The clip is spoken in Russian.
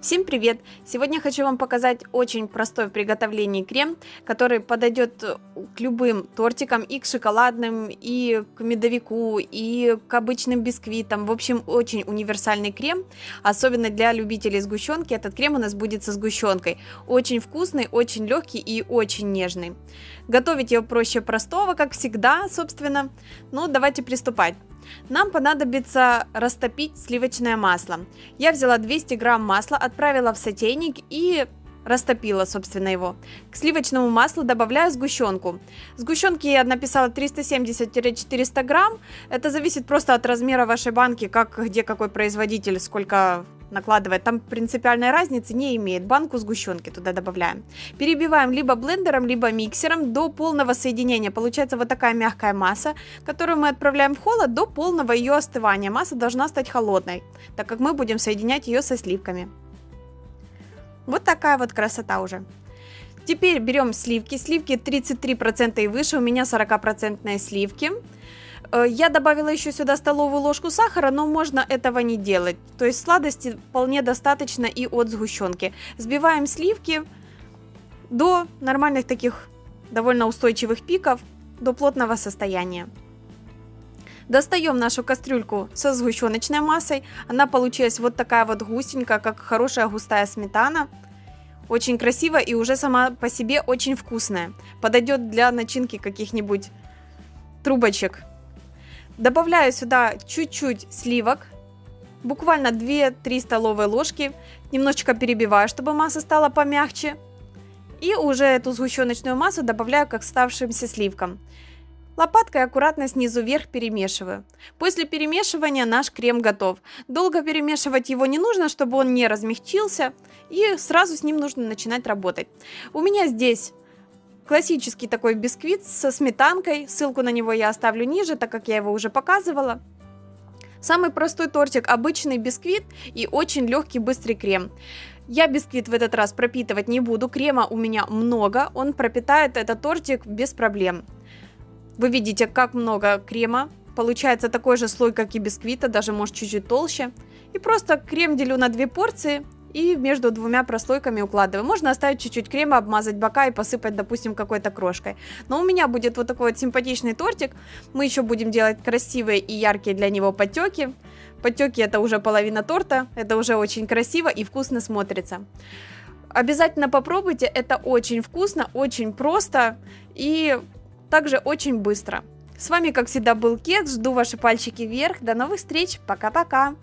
Всем привет! Сегодня хочу вам показать очень простой в приготовлении крем, который подойдет к любым тортикам, и к шоколадным, и к медовику, и к обычным бисквитам. В общем, очень универсальный крем, особенно для любителей сгущенки. Этот крем у нас будет со сгущенкой. Очень вкусный, очень легкий и очень нежный. Готовить его проще простого, как всегда, собственно. Ну, давайте приступать. Нам понадобится растопить сливочное масло. Я взяла 200 грамм масла, отправила в сотейник и растопила, собственно, его. К сливочному маслу добавляю сгущенку. Сгущенки я написала 370-400 грамм. Это зависит просто от размера вашей банки, как где какой производитель, сколько накладывает. Там принципиальной разницы не имеет. Банку сгущенки туда добавляем. Перебиваем либо блендером, либо миксером до полного соединения. Получается вот такая мягкая масса, которую мы отправляем в холод до полного ее остывания. Масса должна стать холодной, так как мы будем соединять ее со сливками. Вот такая вот красота уже. Теперь берем сливки. Сливки 33% и выше, у меня 40% сливки. Э, я добавила еще сюда столовую ложку сахара, но можно этого не делать. То есть сладости вполне достаточно и от сгущенки. Сбиваем сливки до нормальных таких довольно устойчивых пиков, до плотного состояния. Достаем нашу кастрюльку со сгущеночной массой. Она получилась вот такая вот густенькая, как хорошая густая сметана. Очень красиво и уже сама по себе очень вкусная. Подойдет для начинки каких-нибудь трубочек Добавляю сюда чуть-чуть сливок, буквально 2-3 столовые ложки, немножечко перебиваю, чтобы масса стала помягче. И уже эту сгущеночную массу добавляю к оставшимся сливкам. Лопаткой аккуратно снизу вверх перемешиваю. После перемешивания наш крем готов. Долго перемешивать его не нужно, чтобы он не размягчился. И сразу с ним нужно начинать работать. У меня здесь Классический такой бисквит со сметанкой. Ссылку на него я оставлю ниже, так как я его уже показывала. Самый простой тортик, обычный бисквит и очень легкий быстрый крем. Я бисквит в этот раз пропитывать не буду, крема у меня много, он пропитает этот тортик без проблем. Вы видите, как много крема, получается такой же слой, как и бисквита, даже может чуть-чуть толще. И просто крем делю на две порции и между двумя прослойками укладываю. Можно оставить чуть-чуть крема, обмазать бока и посыпать, допустим, какой-то крошкой. Но у меня будет вот такой вот симпатичный тортик. Мы еще будем делать красивые и яркие для него потеки. Потеки это уже половина торта, это уже очень красиво и вкусно смотрится. Обязательно попробуйте, это очень вкусно, очень просто и также очень быстро. С вами, как всегда, был Кекс, жду ваши пальчики вверх, до новых встреч, пока-пока!